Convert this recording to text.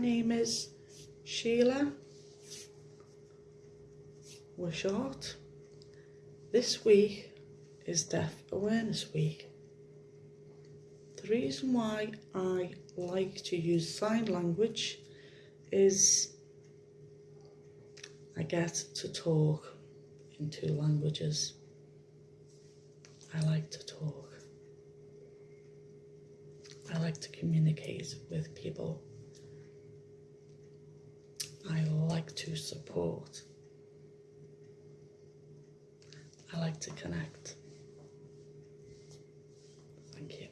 name is Sheila. We're short. This week is Deaf Awareness Week. The reason why I like to use sign language is I get to talk in two languages. I like to talk. I like to communicate with people. to support. I like to connect. Thank you.